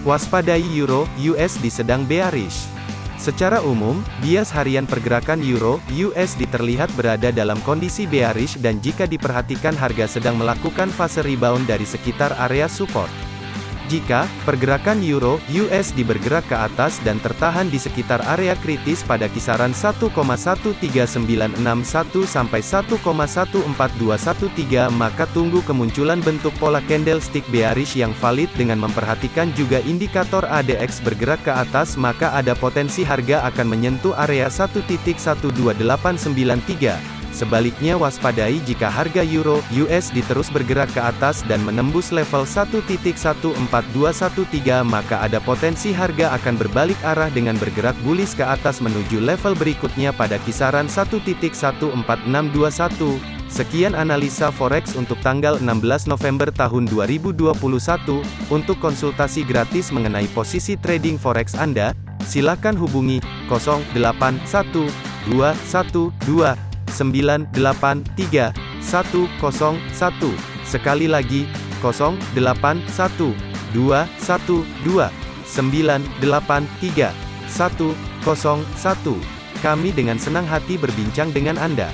Waspadai Euro USD sedang bearish. Secara umum, bias harian pergerakan Euro USD terlihat berada dalam kondisi bearish dan jika diperhatikan harga sedang melakukan fase rebound dari sekitar area support. Jika pergerakan euro USD bergerak ke atas dan tertahan di sekitar area kritis pada kisaran 1,13961 sampai 1,14213 maka tunggu kemunculan bentuk pola candlestick bearish yang valid dengan memperhatikan juga indikator ADX bergerak ke atas maka ada potensi harga akan menyentuh area 1.12893 Sebaliknya waspadai jika harga euro USD terus bergerak ke atas dan menembus level 1.14213 maka ada potensi harga akan berbalik arah dengan bergerak bullish ke atas menuju level berikutnya pada kisaran 1.14621. Sekian analisa forex untuk tanggal 16 November tahun 2021. Untuk konsultasi gratis mengenai posisi trading forex Anda, silakan hubungi 081212 983 101. Sekali lagi, 081 212 983 101. Kami dengan senang hati berbincang dengan Anda.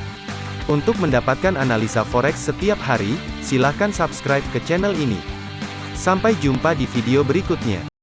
Untuk mendapatkan analisa forex setiap hari, silakan subscribe ke channel ini. Sampai jumpa di video berikutnya.